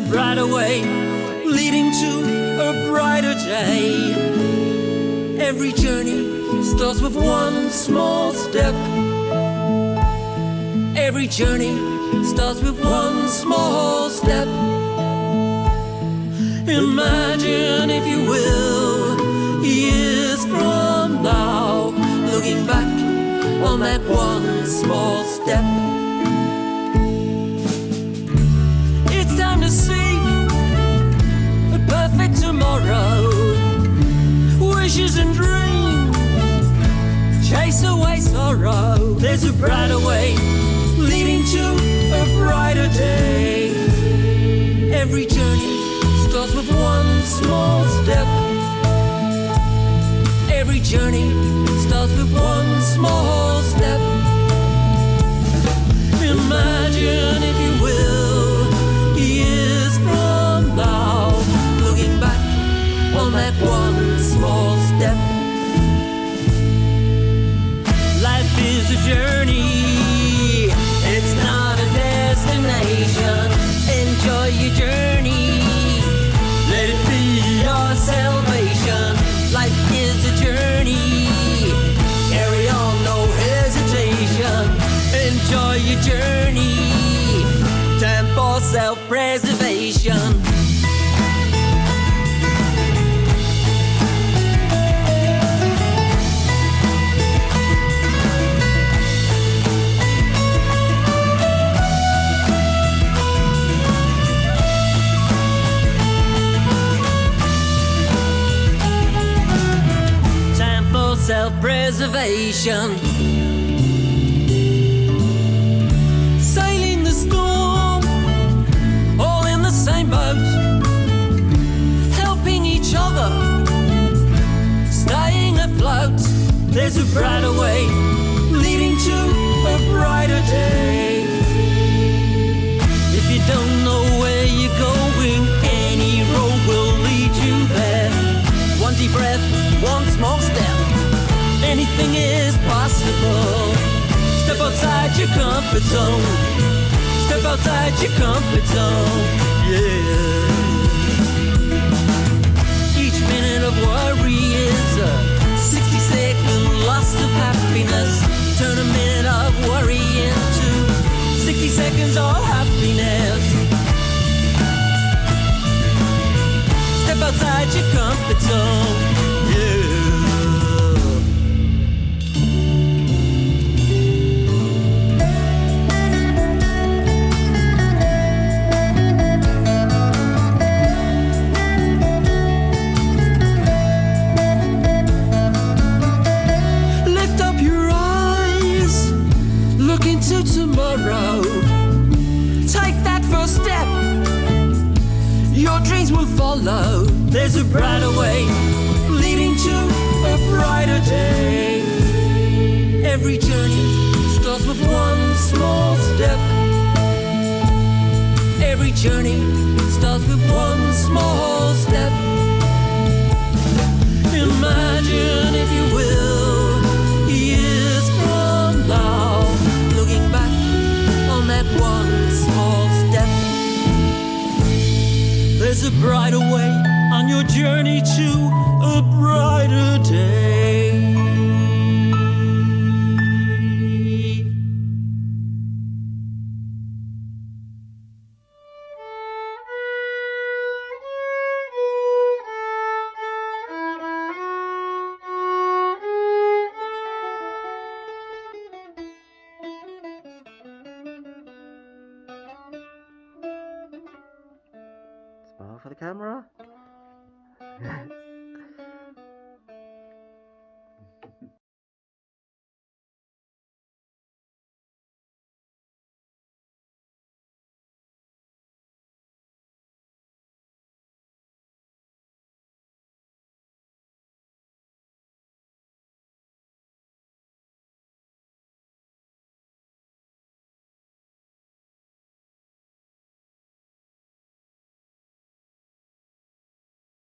brighter way leading to a brighter day. Every journey starts with one small step. Every journey starts with one small step. Imagine, if you will, years from now, looking back on that one small step. There's a brighter way leading to a brighter day. Every journey starts with one small step. Every journey journey, time for self preservation. time for self-preservation. Sailing There's a leading to a brighter day. If you don't know where you're going, any road will lead you there. One deep breath, one small step. Anything is possible. Step outside your comfort zone. Step outside your comfort zone. Yeah. Seconds of happiness. Step outside your comfort zone. Tomorrow. Your dreams will follow. There's a brighter way leading to a brighter day. Every journey starts with one small step. Every journey starts with one small step. Brighter way on your journey to a brighter day. For the camera.